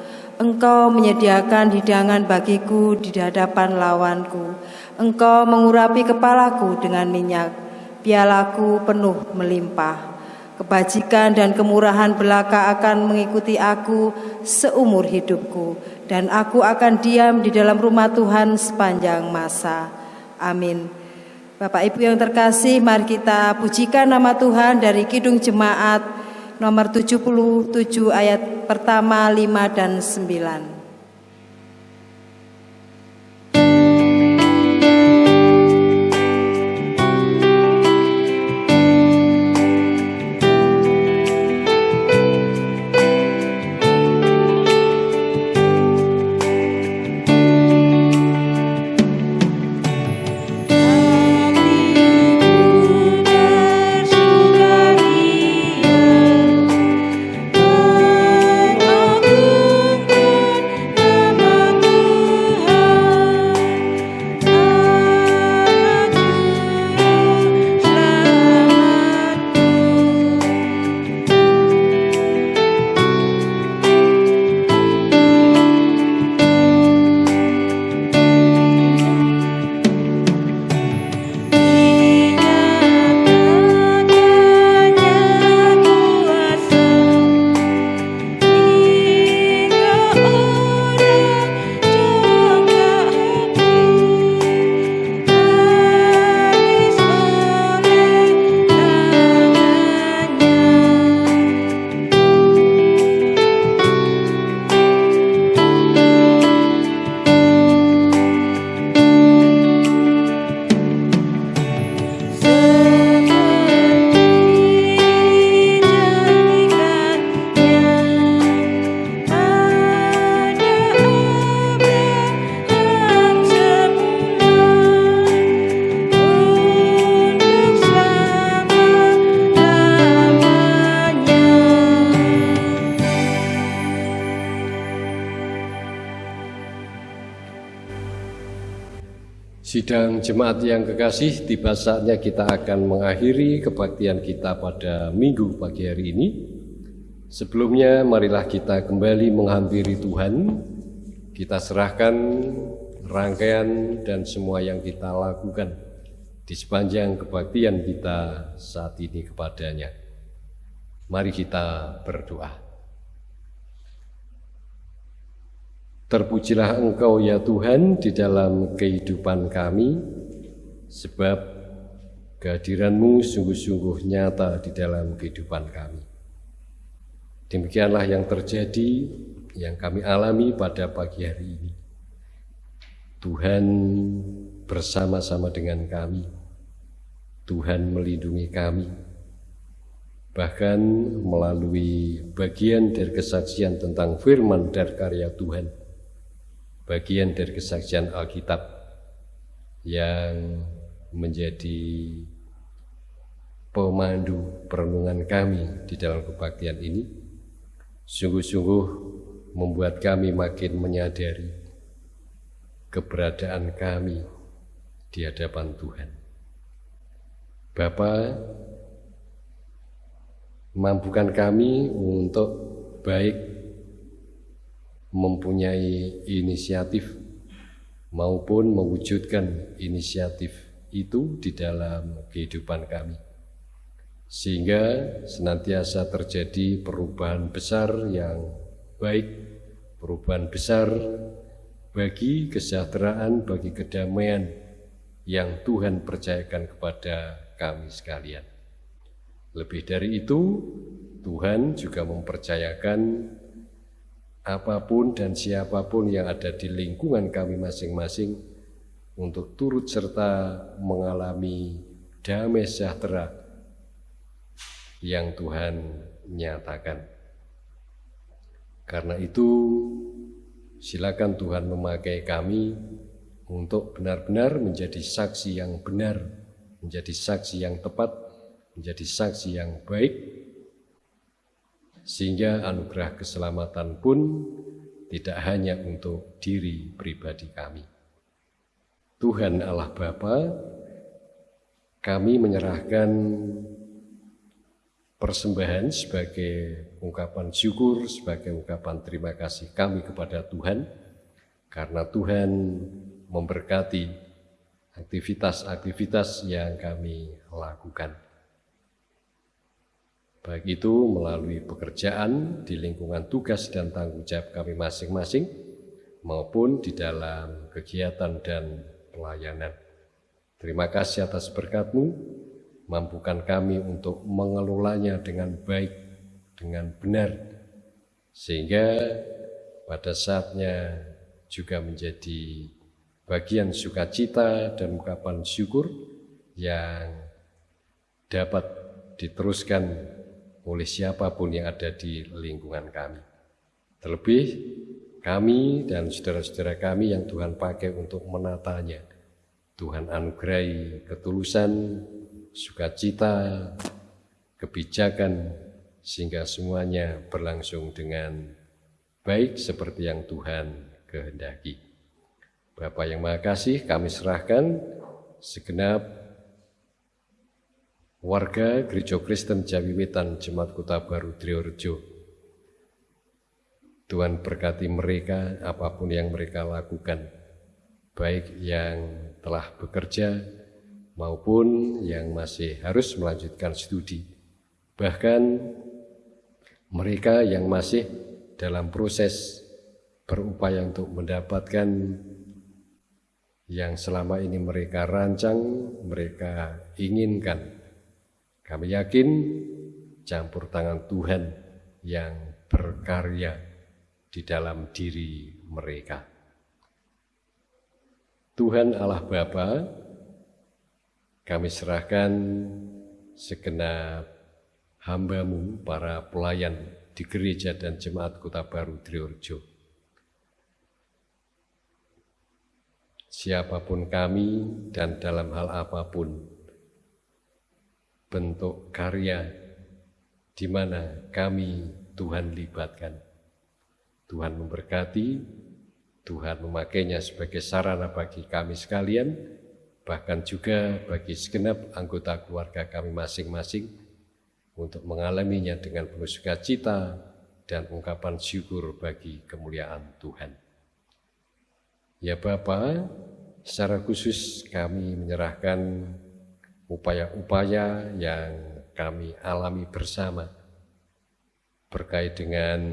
Engkau menyediakan hidangan bagiku di hadapan lawanku. Engkau mengurapi kepalaku dengan minyak, pialaku penuh melimpah. Kebajikan dan kemurahan belaka akan mengikuti aku seumur hidupku, dan aku akan diam di dalam rumah Tuhan sepanjang masa. Amin. Bapak Ibu yang terkasih, mari kita pujikan nama Tuhan dari Kidung Jemaat nomor 77 ayat pertama, 5 dan 9. Jemaat yang kekasih, tiba saatnya kita akan mengakhiri kebaktian kita pada minggu pagi hari ini. Sebelumnya, marilah kita kembali menghampiri Tuhan. Kita serahkan rangkaian dan semua yang kita lakukan di sepanjang kebaktian kita saat ini kepadanya. Mari kita berdoa. Terpujilah Engkau ya Tuhan di dalam kehidupan kami, sebab kehadiranmu sungguh-sungguh nyata di dalam kehidupan kami. Demikianlah yang terjadi, yang kami alami pada pagi hari ini. Tuhan bersama-sama dengan kami, Tuhan melindungi kami, bahkan melalui bagian dari kesaksian tentang firman dan karya Tuhan bagian dari kesaksian Alkitab yang menjadi pemandu perenungan kami di dalam kebaktian ini sungguh-sungguh membuat kami makin menyadari keberadaan kami di hadapan Tuhan. Bapa, mampukan kami untuk baik mempunyai inisiatif maupun mewujudkan inisiatif itu di dalam kehidupan kami. Sehingga senantiasa terjadi perubahan besar yang baik, perubahan besar bagi kesejahteraan, bagi kedamaian yang Tuhan percayakan kepada kami sekalian. Lebih dari itu, Tuhan juga mempercayakan apa pun dan siapa pun yang ada di lingkungan kami masing-masing untuk turut serta mengalami damai sejahtera yang Tuhan nyatakan. Karena itu, silakan Tuhan memakai kami untuk benar-benar menjadi saksi yang benar, menjadi saksi yang tepat, menjadi saksi yang baik sehingga anugerah keselamatan pun tidak hanya untuk diri pribadi kami. Tuhan Allah Bapa, kami menyerahkan persembahan sebagai ungkapan syukur, sebagai ungkapan terima kasih kami kepada Tuhan, karena Tuhan memberkati aktivitas-aktivitas yang kami lakukan baik itu melalui pekerjaan di lingkungan tugas dan tanggung jawab kami masing-masing maupun di dalam kegiatan dan pelayanan. Terima kasih atas berkatmu, mampukan kami untuk mengelolanya dengan baik, dengan benar, sehingga pada saatnya juga menjadi bagian sukacita dan ungkapan syukur yang dapat diteruskan oleh siapa pun yang ada di lingkungan kami. Terlebih kami dan saudara-saudara kami yang Tuhan pakai untuk menatanya. Tuhan anugerahi ketulusan, sukacita, kebijakan, sehingga semuanya berlangsung dengan baik seperti yang Tuhan kehendaki. Bapak yang Maha Kasih, kami serahkan segenap warga Gereja Kristen Jawi Wetan Jemaat Kota Baru Triorejo. Tuhan berkati mereka apa pun yang mereka lakukan, baik yang telah bekerja maupun yang masih harus melanjutkan studi. Bahkan mereka yang masih dalam proses berupaya untuk mendapatkan yang selama ini mereka rancang, mereka inginkan kami yakin campur tangan Tuhan yang berkarya di dalam diri mereka. Tuhan Allah Bapa, kami serahkan segenap hambamu, para pelayan di gereja dan jemaat kota baru Triorjo. Siapa pun kami dan dalam hal apa pun, bentuk karya di mana kami Tuhan libatkan. Tuhan memberkati, Tuhan memakainya sebagai sarana bagi kami sekalian, bahkan juga bagi segenap anggota keluarga kami masing-masing untuk mengalaminya dengan penuh sukacita dan ungkapan syukur bagi kemuliaan Tuhan. Ya Bapa, secara khusus kami menyerahkan upaya-upaya yang kami alami bersama berkait dengan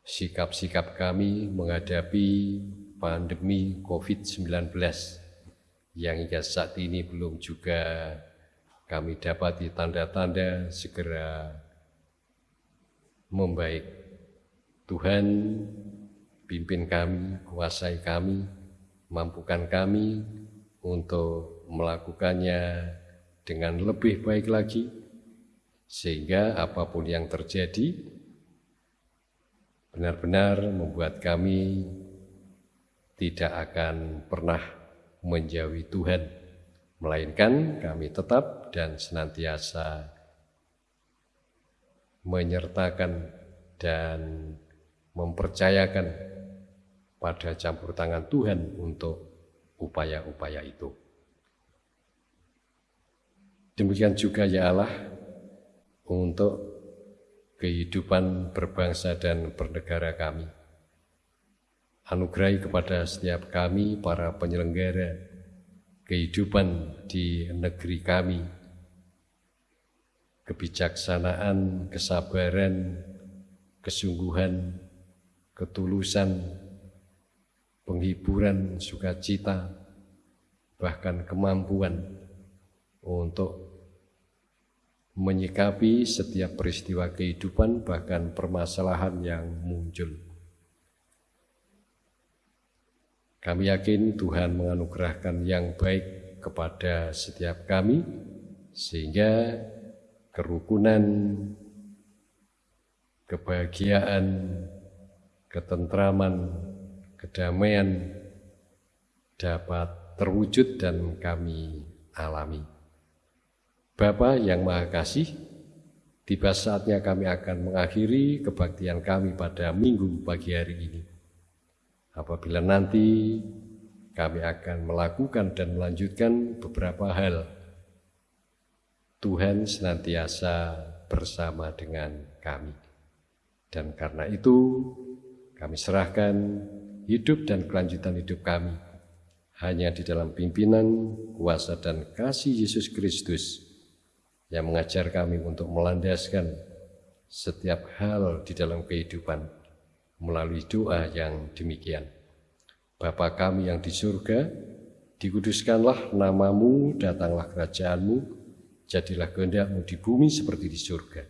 sikap-sikap kami menghadapi pandemi COVID-19 yang hingga saat ini belum juga kami dapati tanda-tanda segera membaik. Tuhan pimpin kami, kuasai kami, mampukan kami untuk melakukannya dengan lebih baik lagi, sehingga apa pun yang terjadi benar-benar membuat kami tidak akan pernah menjauhi Tuhan, melainkan kami tetap dan senantiasa menyertakan dan mempercayakan pada campur tangan Tuhan untuk upaya-upaya itu. Demikian juga ya Allah untuk kehidupan berbangsa dan bernegara kami. Anugerahi kepada setiap kami para penyelenggara kehidupan di negeri kami, kebijaksanaan, kesabaran, kesungguhan, ketulusan, penghiburan, sukacita, bahkan kemampuan untuk menyikapi setiap peristiwa kehidupan, bahkan permasalahan yang muncul. Kami yakin Tuhan menganugerahkan yang baik kepada setiap kami, sehingga kerukunan, kebahagiaan, ketentraman, kedamaian dapat terwujud dan kami alami. Bapa yang Maha Kasih, tiba saatnya kami akan mengakhiri kebaktian kami pada minggu pagi hari ini. Apabila nanti kami akan melakukan dan melanjutkan beberapa hal, Tuhan senantiasa bersama dengan kami. Dan karena itu, kami serahkan hidup dan kelanjutan hidup kami hanya di dalam pimpinan, kuasa, dan kasih Yesus Kristus yang mengajar kami untuk melandaskan setiap hal di dalam kehidupan melalui doa yang demikian. Bapa kami yang di surga, dikuduskanlah namamu, datanglah kerajaanmu, jadilah kehendakmu di bumi seperti di surga.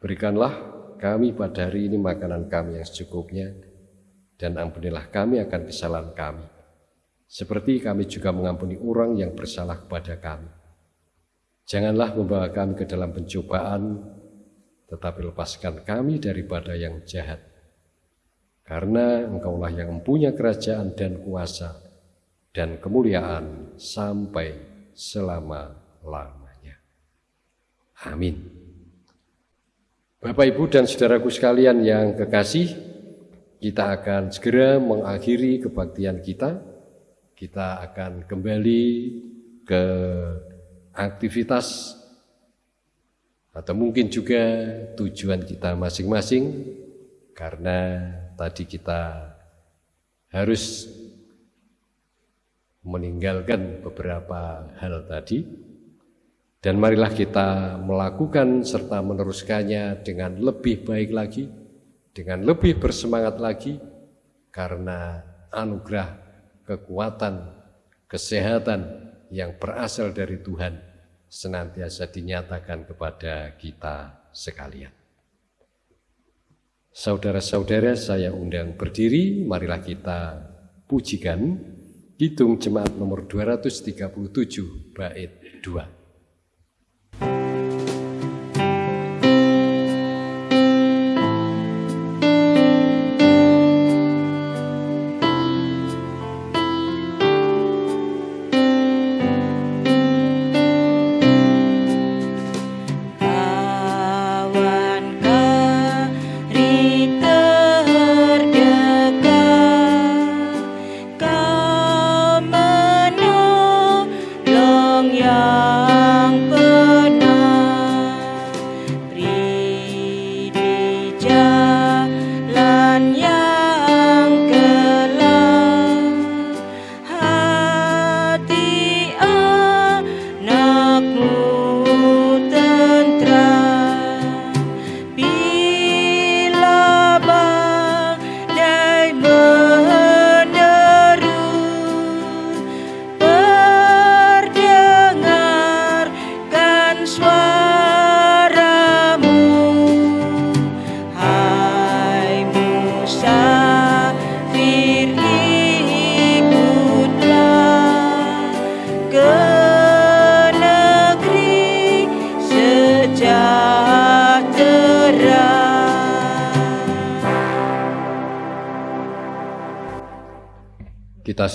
Berikanlah kami pada hari ini makanan kami yang secukupnya, dan ampunilah kami akan kesalahan kami, seperti kami juga mengampuni orang yang bersalah kepada kami. Janganlah membawa kami ke dalam pencobaan, tetapi lepaskan kami daripada yang jahat. Karena engkaulah yang mempunyai kerajaan dan kuasa dan kemuliaan sampai selama-lamanya. Amin. Bapak, Ibu, dan saudaraku sekalian yang kekasih, kita akan segera mengakhiri kebaktian kita kita akan kembali ke aktivitas atau mungkin juga tujuan kita masing-masing karena tadi kita harus meninggalkan beberapa hal tadi. Dan marilah kita melakukan serta meneruskannya dengan lebih baik lagi dengan lebih bersemangat lagi karena anugerah kekuatan, kesehatan yang berasal dari Tuhan senantiasa dinyatakan kepada kita sekalian. Saudara-saudara saya undang berdiri, marilah kita pujikan Hitung Jemaat nomor 237 bait 2.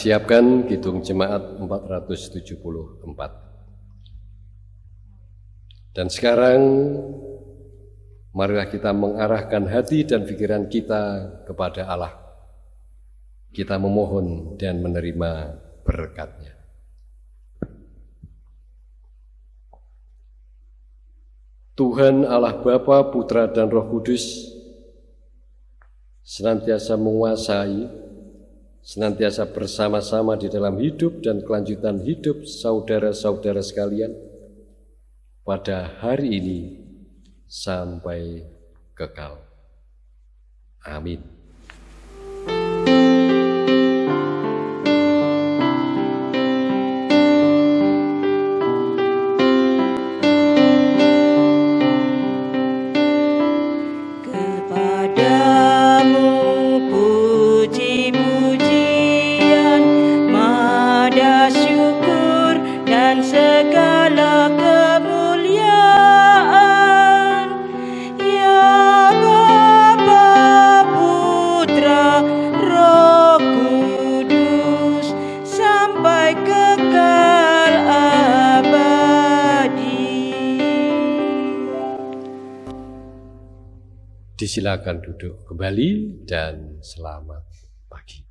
Siapkan Kidung Jemaat 474. Dan sekarang marilah kita mengarahkan hati dan pikiran kita kepada Allah. Kita memohon dan menerima berkatnya. Tuhan Allah Bapa, Putra dan Roh Kudus senantiasa menguasai senantiasa bersama-sama di dalam hidup dan kelanjutan hidup saudara-saudara sekalian pada hari ini sampai kekal. Amin. Disilakan duduk kembali dan selamat pagi.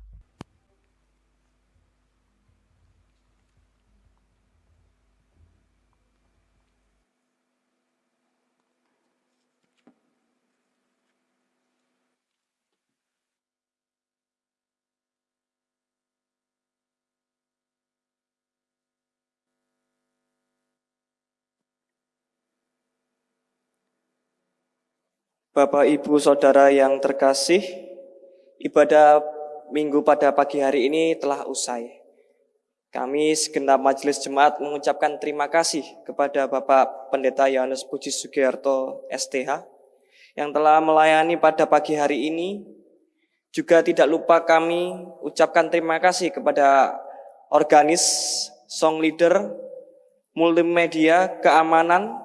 Bapak, Ibu, Saudara yang terkasih, ibadah minggu pada pagi hari ini telah usai. Kami segenap majelis jemaat mengucapkan terima kasih kepada Bapak Pendeta Yohanes Puji Sugiharto STH yang telah melayani pada pagi hari ini. Juga tidak lupa kami ucapkan terima kasih kepada organis, song leader, multimedia, keamanan,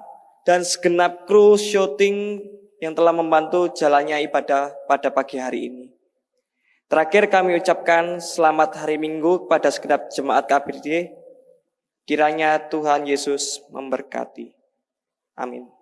dan segenap kru syuting yang telah membantu jalannya ibadah pada pagi hari ini. Terakhir kami ucapkan selamat hari Minggu kepada segenap jemaat KBRD. Kiranya Tuhan Yesus memberkati. Amin.